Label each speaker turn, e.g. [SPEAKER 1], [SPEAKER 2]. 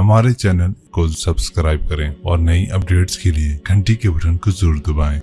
[SPEAKER 1] हमारे चैनल को सब्सक्राइब करें और नई अपडेट्स के लिए घंटी के बटन को ज़रूर दबाएँ।